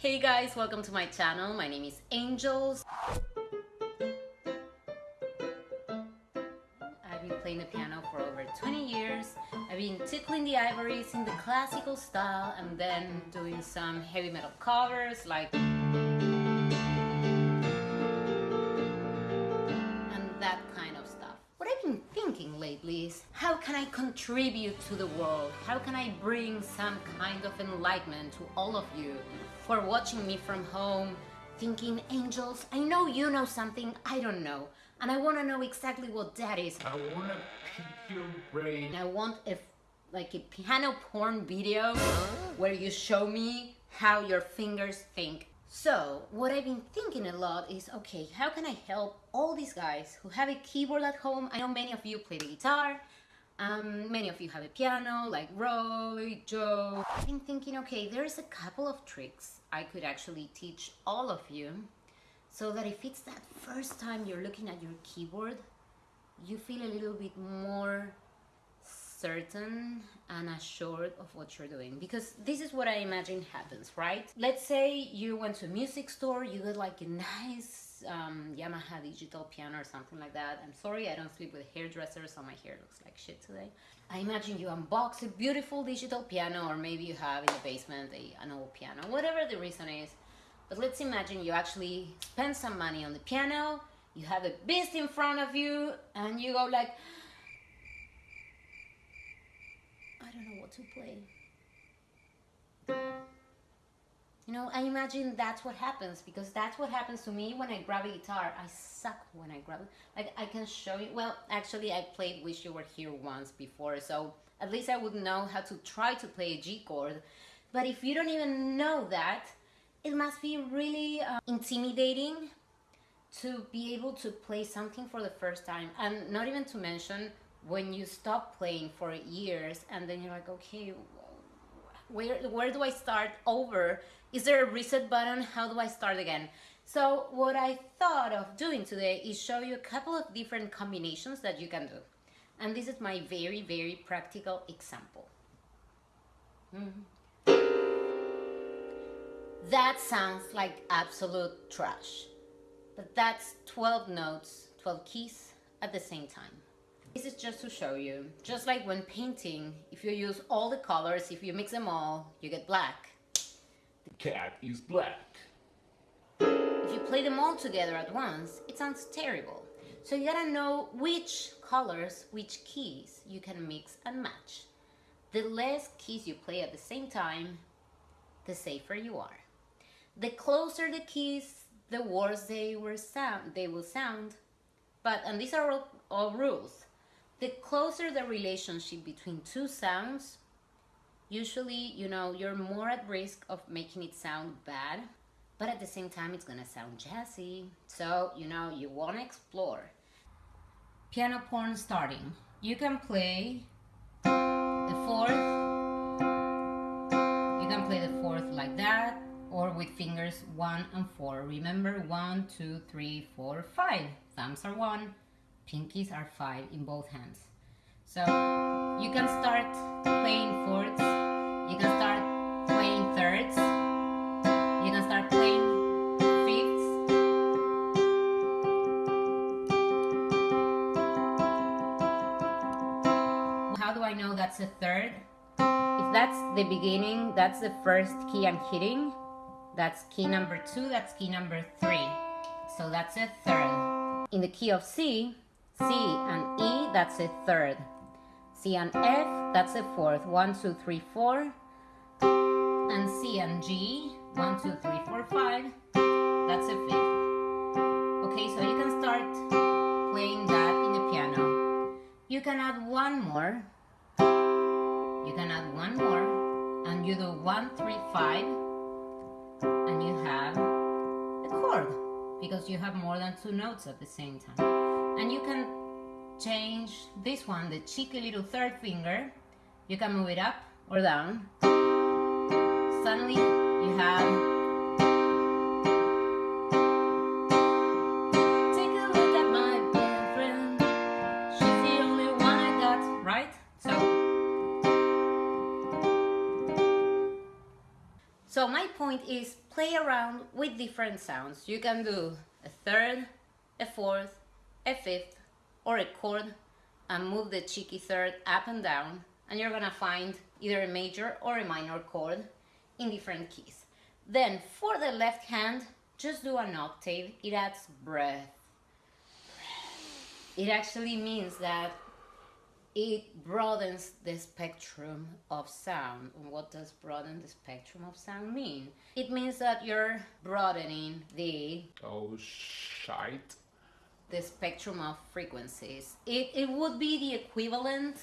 Hey guys, welcome to my channel. My name is Angels. I've been playing the piano for over 20 years. I've been tickling the ivories in the classical style and then doing some heavy metal covers like is how can I contribute to the world? How can I bring some kind of enlightenment to all of you who are watching me from home, thinking, angels, I know you know something I don't know, and I want to know exactly what that is. I want to pick your brain. I want a, like a piano porn video where you show me how your fingers think so what I've been thinking a lot is, okay, how can I help all these guys who have a keyboard at home? I know many of you play the guitar, um, many of you have a piano, like Roy, Joe. I've been thinking, okay, there's a couple of tricks I could actually teach all of you so that if it's that first time you're looking at your keyboard, you feel a little bit more certain and assured of what you're doing because this is what I imagine happens, right? Let's say you went to a music store, you got like a nice um, Yamaha digital piano or something like that. I'm sorry, I don't sleep with hairdressers, so my hair looks like shit today. I imagine you unbox a beautiful digital piano or maybe you have in the basement a, an old piano, whatever the reason is. But let's imagine you actually spend some money on the piano, you have a beast in front of you and you go like, I don't know what to play. You know, I imagine that's what happens because that's what happens to me when I grab a guitar. I suck when I grab it. Like, I can show you. Well, actually, I played Wish You Were Here once before, so at least I would know how to try to play a G chord. But if you don't even know that, it must be really uh, intimidating to be able to play something for the first time. And not even to mention when you stop playing for years and then you're like, okay, where, where do I start over? Is there a reset button? How do I start again? So what I thought of doing today is show you a couple of different combinations that you can do. And this is my very, very practical example. Mm. That sounds like absolute trash. But that's 12 notes, 12 keys at the same time. This is just to show you, just like when painting, if you use all the colors, if you mix them all, you get black. The cat is black. If you play them all together at once, it sounds terrible. So you gotta know which colors, which keys you can mix and match. The less keys you play at the same time, the safer you are. The closer the keys, the worse they, were sound, they will sound. But, and these are all, all rules. The closer the relationship between two sounds, usually, you know, you're more at risk of making it sound bad, but at the same time, it's gonna sound jazzy. So, you know, you wanna explore. Piano porn starting. You can play the fourth. You can play the fourth like that, or with fingers one and four. Remember, one, two, three, four, five. Thumbs are one, pinkies are five in both hands. So you can start playing fourths, you can start playing thirds, you can start playing fifths. How do I know that's a third? If that's the beginning, that's the first key I'm hitting. That's key number two, that's key number three. So that's a third. In the key of C, C and E, that's a third. C and F, that's a fourth. One, two, three, four. And C and G, one, two, three, four, five. That's a fifth. Okay, so you can start playing that in the piano. You can add one more. You can add one more. And you do one, three, five. And you have a chord. Because you have more than two notes at the same time and you can change this one, the cheeky little third finger. You can move it up or down. Suddenly you have Take a look at my friend. She's the only one I got, right? So my point is play around with different sounds. You can do a third, a fourth, a fifth, or a chord and move the cheeky third up and down and you're gonna find either a major or a minor chord in different keys. Then for the left hand, just do an octave. It adds breath. It actually means that it broadens the spectrum of sound. What does broaden the spectrum of sound mean? It means that you're broadening the Oh, shite. The spectrum of frequencies. It, it would be the equivalent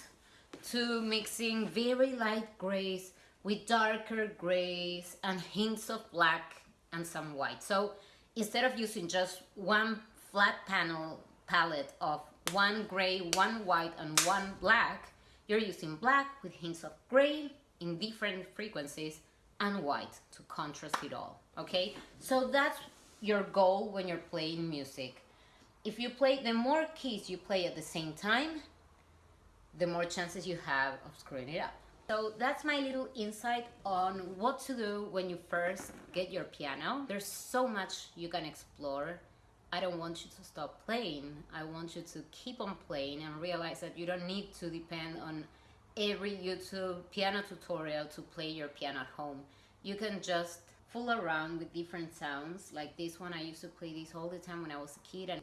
to mixing very light grays with darker grays and hints of black and some white. So instead of using just one flat panel palette of one gray, one white, and one black, you're using black with hints of gray in different frequencies and white to contrast it all. Okay, so that's your goal when you're playing music. If you play, the more keys you play at the same time, the more chances you have of screwing it up. So that's my little insight on what to do when you first get your piano. There's so much you can explore. I don't want you to stop playing. I want you to keep on playing and realize that you don't need to depend on every YouTube piano tutorial to play your piano at home. You can just fool around with different sounds. Like this one, I used to play this all the time when I was a kid and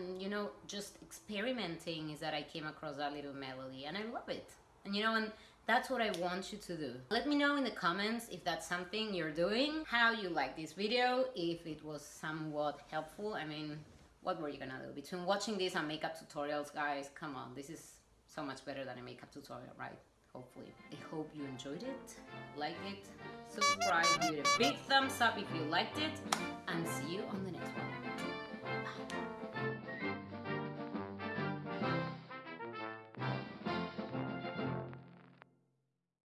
and you know just experimenting is that i came across that little melody and i love it. And you know and that's what i want you to do. Let me know in the comments if that's something you're doing how you like this video if it was somewhat helpful. I mean what were you gonna do? Between watching this and makeup tutorials guys come on this is so much better than a makeup tutorial right? Hopefully. I hope you enjoyed it liked it subscribe give it a big thumbs up if you liked it and see you on the next one